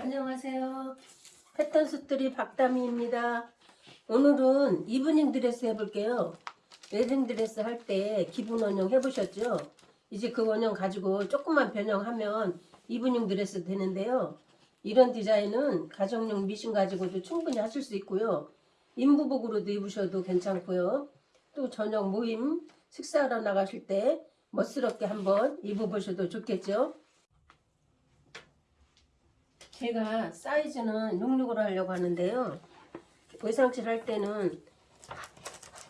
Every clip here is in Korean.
안녕하세요. 패턴 스토리 박다미입니다. 오늘은 이브닝 드레스 해볼게요. 웨딩 드레스 할 때 기본 원형 해보셨죠? 이제 그 원형 가지고 조금만 변형하면 이브닝 드레스 되는데요. 이런 디자인은 가정용 미싱 가지고도 충분히 하실 수 있고요. 임부복으로도 입으셔도 괜찮고요. 또 저녁 모임 식사하러 나가실 때 멋스럽게 한번 입어보셔도 좋겠죠. 제가 사이즈는 66으로 하려고 하는데요. 의상실 할 때는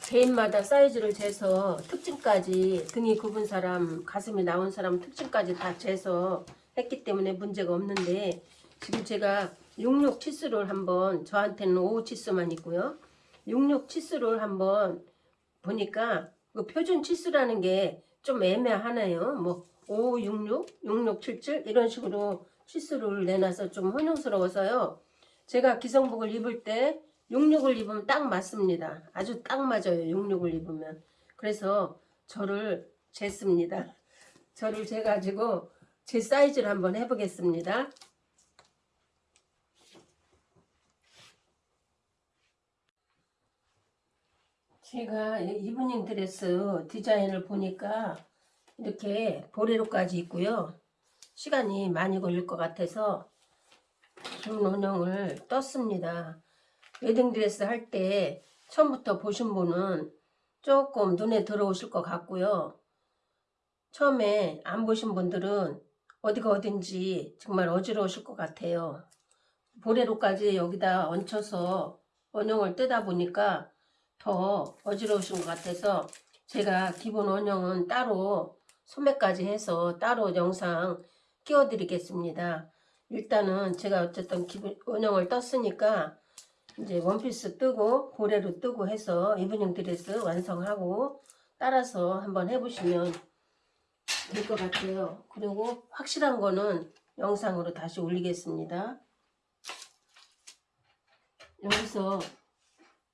개인마다 사이즈를 재서 특징까지 등이 굽은 사람, 가슴이 나온 사람 특징까지 다 재서 했기 때문에 문제가 없는데 지금 제가 66 치수를 한번 저한테는 55 치수만 있고요. 66 치수를 한번 보니까 그 표준 치수라는 게 좀 애매하네요. 뭐 55, 66, 66, 77 이런 식으로 치수를 내놔서 좀 혼용스러워서요. 제가 기성복을 입을 때 66을 입으면 딱 맞습니다. 아주 딱 맞아요. 66을 입으면. 그래서 저를 쟀습니다. 저를 재가지고 제 사이즈를 한번 해보겠습니다. 제가 이 이브닝 드레스 디자인을 보니까 이렇게 볼레로까지 있고요. 시간이 많이 걸릴 것 같아서 긴 원형을 떴습니다. 웨딩드레스 할 때 처음부터 보신 분은 조금 눈에 들어오실 것 같고요. 처음에 안 보신 분들은 어디가 어딘지 정말 어지러우실 것 같아요. 보레로까지 여기다 얹혀서 원형을 뜨다 보니까 더 어지러우신 것 같아서 제가 기본 원형은 따로 소매까지 해서 따로 영상 끼워 드리겠습니다. 일단은 제가 어쨌든 기본 원형을 떴으니까 이제 원피스 뜨고 볼레로 뜨고 해서 이브닝 드레스 완성하고 따라서 한번 해보시면 될 것 같아요. 그리고 확실한 거는 영상으로 다시 올리겠습니다. 여기서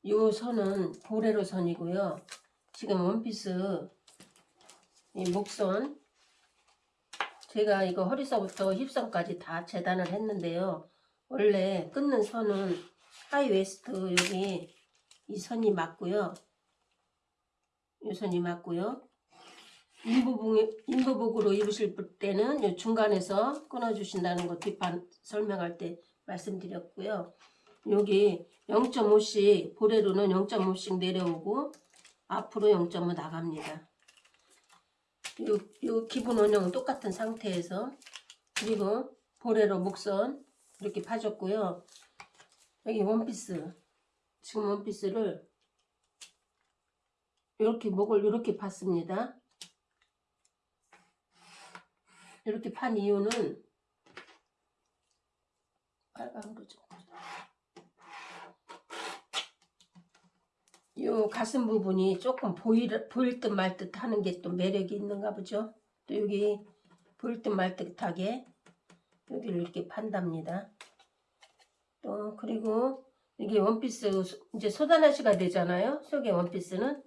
이 선은 볼레로 선이고요. 지금 원피스 이 목선 제가 이거 허리서부터 힙선까지 다 재단을 했는데요. 원래 끊는 선은 하이웨스트 여기 이 선이 맞고요. 이 선이 맞고요. 임부복, 임부복으로 입으실 때는 이 중간에서 끊어주신다는 거 뒷판 설명할 때 말씀드렸고요. 여기 0.5씩 보레로는 0.5씩 내려오고 앞으로 0.5 나갑니다. 요, 요 기본 원형은 똑같은 상태에서 그리고 보레로 목선 이렇게 파줬고요. 여기 원피스 지금 원피스를 이렇게 목을 이렇게 팠습니다. 이렇게 판 이유는 빨간 거죠. 요 가슴 부분이 조금 보일, 보일 듯 말 듯 하는 게 또 매력이 있는가 보죠. 또 여기 보일 듯 말 듯하게 여기를 이렇게 판답니다. 또 그리고 이게 원피스 이제 소다나시가 되잖아요. 속에 원피스는.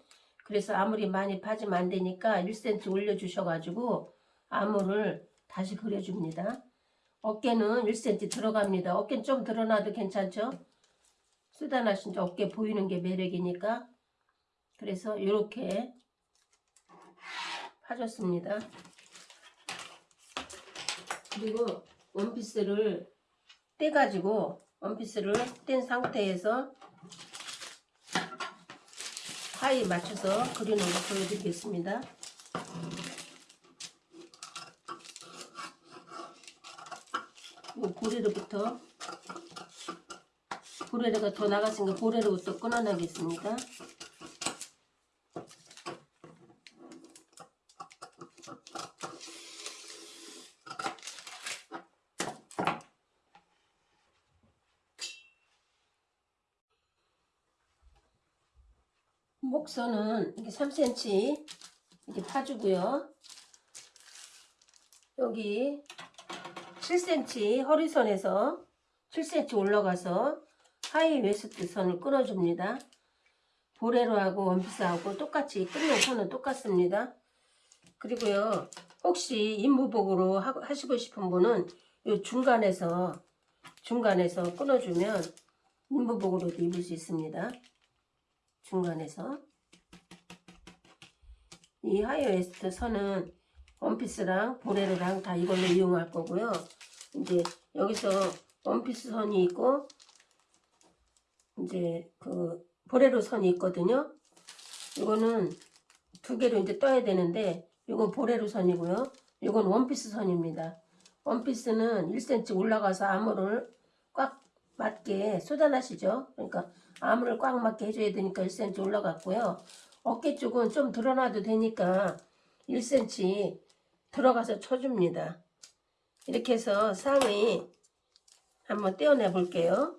그래서 아무리 많이 파지면 안 되니까 1cm 올려주셔가지고 암호를 다시 그려줍니다. 어깨는 1cm 들어갑니다. 어깨는 좀 드러나도 괜찮죠? 쓰다 나신 어깨 보이는 게 매력이니까 그래서 이렇게 파줬습니다. 그리고 원피스를 떼가지고 원피스를 뗀 상태에서 하이 맞춰서 그리는 거 보여드리겠습니다. 이 고리로부터 고래로가 더 나갔으니까 고래로부터 끊어내겠습니다. 목선은 이게 3cm 이렇게 파주고요. 여기 7cm 허리선에서 7cm 올라가서 하이 웨스트 선을 끊어줍니다. 볼레로하고 원피스하고 똑같이 끊는 선은 똑같습니다. 그리고요. 혹시 임부복으로 하시고 싶은 분은 이 중간에서 중간에서 끊어주면 임부복으로도 입을 수 있습니다. 중간에서 이 하이웨스트 선은 원피스랑 볼레로랑 다 이걸로 이용할 거고요. 이제 여기서 원피스 선이 있고 이제 그 볼레로 선이 있거든요. 이거는 두 개로 이제 떠야 되는데 이건 볼레로 선이고요. 이건 원피스 선입니다. 원피스는 1cm 올라가서 암호를 꽉 맞게 쏟아나시죠. 그러니까 암호를 꽉 맞게 해줘야 되니까 1cm 올라갔고요. 어깨 쪽은 좀 드러나도 되니까 1cm 들어가서 쳐줍니다. 이렇게 해서 상의 한번 떼어내 볼게요.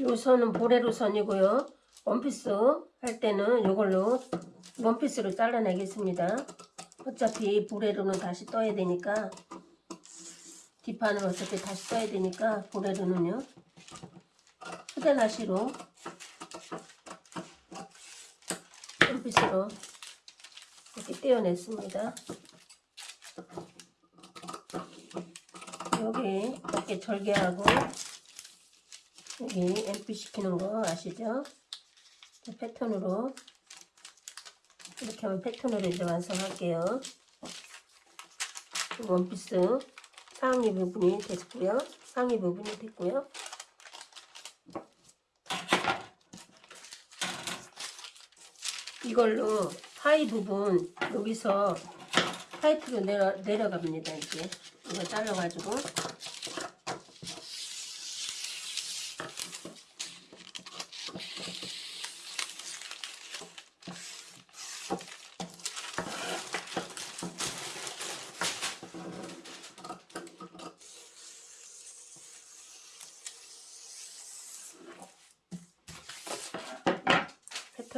요 선은 보레로 선이고요. 원피스 할 때는 요걸로 원피스로 잘라내겠습니다. 어차피 보레로는 다시 떠야 되니까 뒷판을 어차피 다시 떠야 되니까 보레로는요. 휴대나시로 원피스로 이렇게 떼어냈습니다. 여기 이렇게 절개하고 여기 MP 시키는 거 아시죠? 이 패턴으로 이렇게 하면 패턴으로 이제 완성할게요. 원피스 상의 부분이 됐고요. 상의 부분이 됐고요. 이걸로 하의 부분 여기서 타이트로 내려, 내려갑니다. 이제 이거 잘라가지고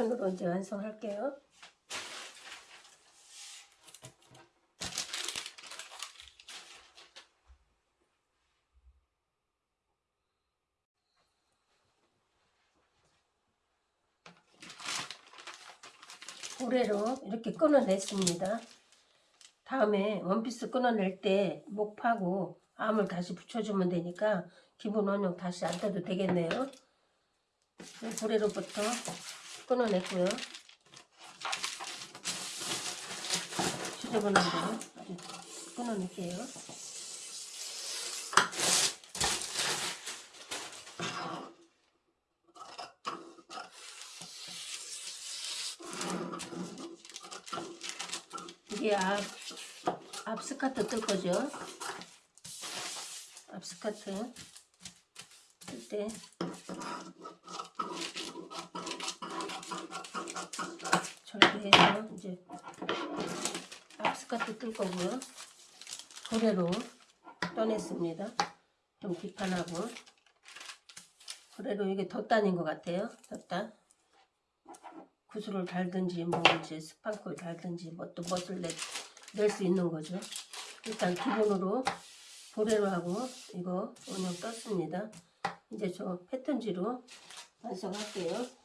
패턴으로 이제 완성할게요. 고래로 이렇게 끊어냈습니다. 다음에 원피스 끊어낼 때 목 파고 암을 다시 붙여주면 되니까 기본 원형 다시 안 떠도 되겠네요. 고래로부터 끊어냈고요. 지저분한 대로 아주 끊어낼게요. 이게 앞, 앞 스카트 뜰 거죠. 앞 스카트 뜰 때 절개해서 이제 앞 스카트 뜰 거고요. 고래로 떠냈습니다. 좀 비판하고 고래로 이게 덧단인 것 같아요. 덧단. 구슬을 달든지 뭐 이제 스판코를 달든지 뭐또 멋을 낼 수 있는 거죠. 일단 기본으로 보레로 하고 이거 원형 떴습니다. 이제 저 패턴지로 완성할게요.